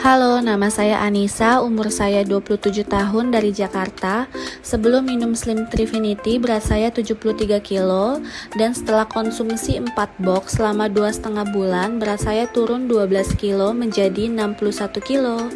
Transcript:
Halo, nama saya Anissa, umur saya 27 tahun dari Jakarta. Sebelum minum Slim Trifinity, berat saya 73 kilo dan setelah konsumsi 4 box selama 2,5 bulan, berat saya turun 12 kilo menjadi 61 kilo.